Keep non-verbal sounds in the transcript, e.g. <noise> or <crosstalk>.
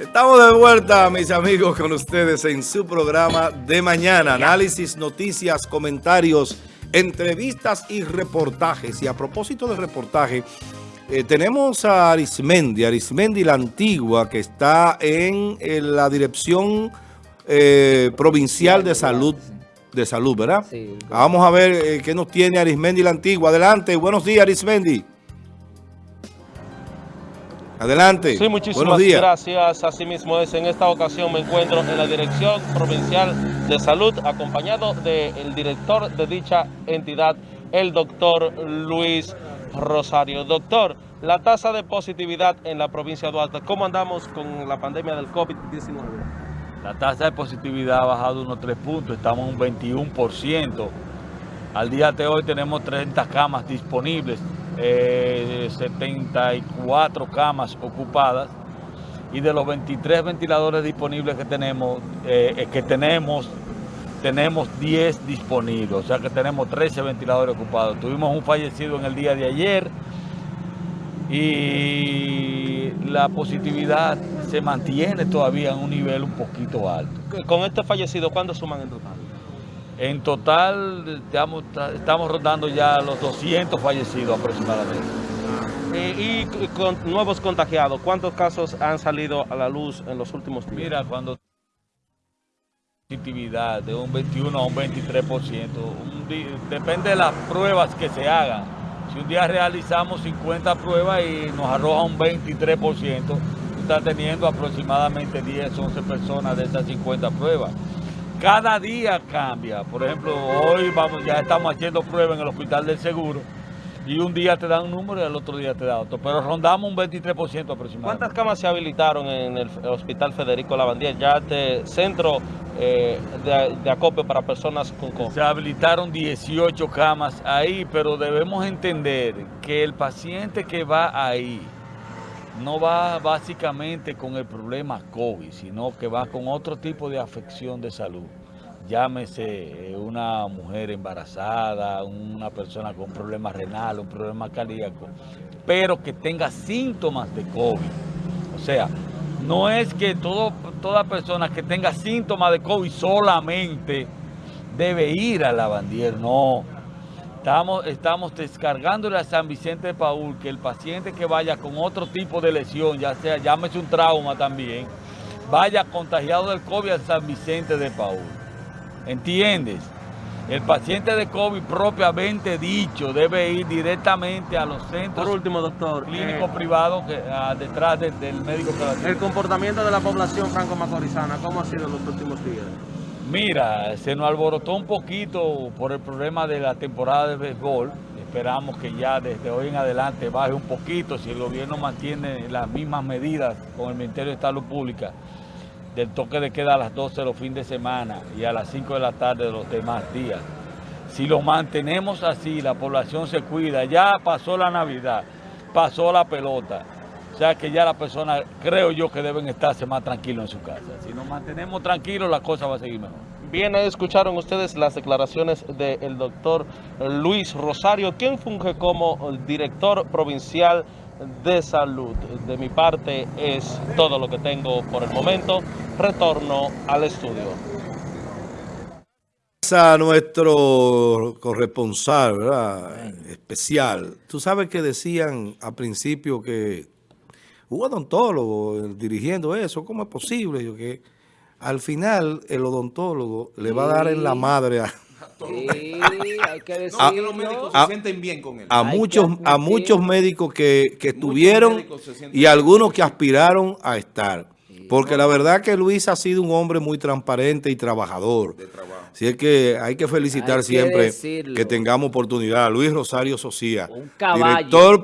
Estamos de vuelta, mis amigos, con ustedes en su programa de mañana. Análisis, noticias, comentarios, entrevistas y reportajes. Y a propósito de reportaje, eh, tenemos a Arismendi, Arismendi la Antigua, que está en, la Dirección eh, Provincial de Salud, de Salud, ¿verdad? Sí. Vamos a ver eh, qué nos tiene Arismendi la Antigua. Adelante, buenos días, Arismendi. Adelante. Sí, muchísimas gracias. Asimismo es, en esta ocasión me encuentro en la Dirección Provincial de Salud, acompañado del director de dicha entidad, el doctor Luis Rosario. Doctor, la tasa de positividad en la provincia de Duarte, ¿cómo andamos con la pandemia del COVID-19? La tasa de positividad ha bajado unos 3 puntos, estamos en un 21%. Al día de hoy tenemos 30 camas disponibles 74 eh, camas ocupadas y de los 23 ventiladores disponibles que tenemos, eh, que tenemos, tenemos 10 disponibles, o sea que tenemos 13 ventiladores ocupados. Tuvimos un fallecido en el día de ayer y la positividad se mantiene todavía en un nivel un poquito alto. Con este fallecido, ¿cuántos suman en total? En total estamos, estamos rondando ya los 200 fallecidos aproximadamente. Eh, y con nuevos contagiados, ¿cuántos casos han salido a la luz en los últimos días? Mira, cuando positividad de un 21 a un 23%, depende de las pruebas que se hagan. Si un día realizamos 50 pruebas y nos arroja un 23%, está teniendo aproximadamente 10, 11 personas de esas 50 pruebas cada día cambia. Por ejemplo, hoy vamos, ya estamos haciendo pruebas en el Hospital del Seguro y un día te dan un número y el otro día te da otro. Pero rondamos un 23% aproximadamente. ¿Cuántas camas se habilitaron en el Hospital Federico Lavandier? Ya este centro eh, de, de, acopio para personas con COVID. Se habilitaron 18 camas ahí, pero debemos entender que el paciente que va ahí no va básicamente con el problema COVID, sino que va con otro tipo de afección de salud. Llámese eh, una mujer embarazada, una persona con problemas renales, un problema cardíaco, pero que tenga síntomas de COVID. O sea, no es que toda persona que tenga síntomas de COVID solamente debe ir a la bandiera, no Estamos, estamos descargándole a San Vicente de Paul que el paciente que vaya con otro tipo de lesión, ya sea, llámese un trauma también, vaya contagiado del COVID a San Vicente de Paul. ¿Entiendes? El paciente de COVID propiamente dicho debe ir directamente a los centros Por último, doctor, clínicos eh, privados que, ah, detrás del médico. El comportamiento de la población franco-macorizana, ¿cómo ha sido en los últimos días? Mira, se nos alborotó un poquito por el problema de la temporada de béisbol. Esperamos que ya desde hoy en adelante baje un poquito si el gobierno mantiene las mismas medidas con el Ministerio de Salud Pública del toque de queda a las 12 de los fines de semana y a las 5 de la tarde de los demás días. Si lo mantenemos así, la población se cuida, ya pasó la Navidad, pasó la pelota, o sea que ya las personas, creo yo, que deben estarse más tranquilos en su casa. Si nos mantenemos tranquilos, la cosa va a seguir mejor. Bien, escucharon ustedes las declaraciones del doctor Luis Rosario, quien funge como director provincial de salud. De mi parte es todo lo que tengo por el momento. Retorno al estudio. A nuestro corresponsal especial. Tú sabes que decían al principio que un odontólogo dirigiendo eso, ¿cómo es posible? Yo que al final el odontólogo le va a dar en la madre a... Sí, hay que <laughs> decirlo. A, los médicos se sienten bien con él. A muchos, a muchos médicos que, que estuvieron y algunos que aspiraron a estar. Porque la verdad que Luis ha sido un hombre muy transparente y trabajador. Así es que hay que felicitar siempre que tengamos oportunidad. Luis Rosario Socia, director